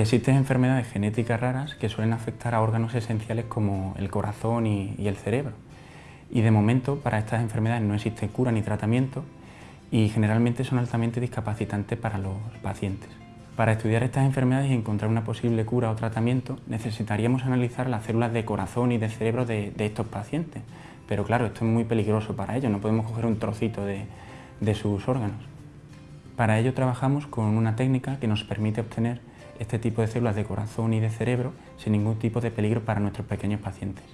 Existen enfermedades genéticas raras que suelen afectar a órganos esenciales como el corazón y, el cerebro. Y de momento para estas enfermedades no existe cura ni tratamiento y generalmente son altamente discapacitantes para los pacientes. Para estudiar estas enfermedades y encontrar una posible cura o tratamiento necesitaríamos analizar las células de corazón y de cerebro de, estos pacientes. Pero claro, esto es muy peligroso para ellos, no podemos coger un trocito de sus órganos. Para ello trabajamos con una técnica que nos permite obtener este tipo de células de corazón y de cerebro sin ningún tipo de peligro para nuestros pequeños pacientes.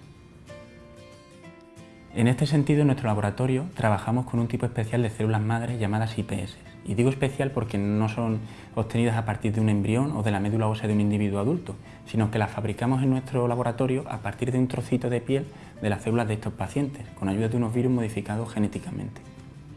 En este sentido, en nuestro laboratorio trabajamos con un tipo especial de células madres llamadas IPS. Y digo especial porque no son obtenidas a partir de un embrión o de la médula ósea de un individuo adulto, sino que las fabricamos en nuestro laboratorio a partir de un trocito de piel de las células de estos pacientes, con ayuda de unos virus modificados genéticamente.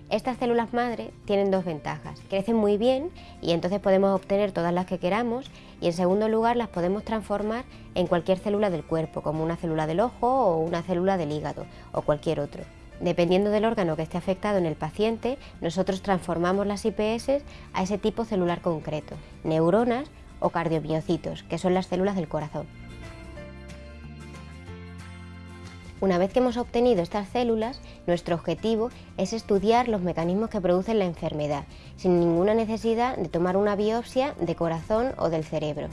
Estas células madre tienen dos ventajas. Crecen muy bien y entonces podemos obtener todas las que queramos y en segundo lugar las podemos transformar en cualquier célula del cuerpo, como una célula del ojo o una célula del hígado o cualquier otro. Dependiendo del órgano que esté afectado en el paciente, nosotros transformamos las IPS a ese tipo celular concreto, neuronas o cardiomiocitos, que son las células del corazón. Una vez que hemos obtenido estas células, nuestro objetivo es estudiar los mecanismos que producen la enfermedad, sin ninguna necesidad de tomar una biopsia de corazón o del cerebro.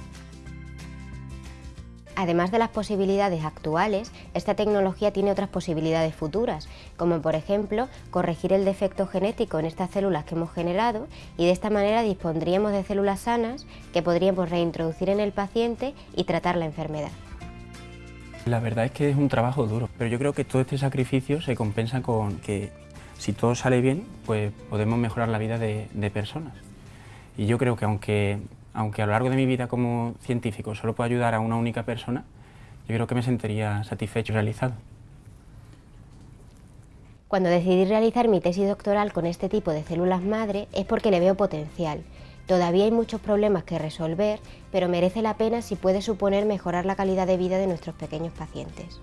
Además de las posibilidades actuales, esta tecnología tiene otras posibilidades futuras, como por ejemplo corregir el defecto genético en estas células que hemos generado y de esta manera dispondríamos de células sanas que podríamos reintroducir en el paciente y tratar la enfermedad. La verdad es que es un trabajo duro, pero yo creo que todo este sacrificio se compensa con que si todo sale bien, pues podemos mejorar la vida de, personas. Y yo creo que aunque, aunque a lo largo de mi vida como científico solo puedo ayudar a una única persona, yo creo que me sentiría satisfecho y realizado. Cuando decidí realizar mi tesis doctoral con este tipo de células madre es porque le veo potencial Todavía hay muchos problemas que resolver, pero merece la pena si puede suponer mejorar la calidad de vida de nuestros pequeños pacientes.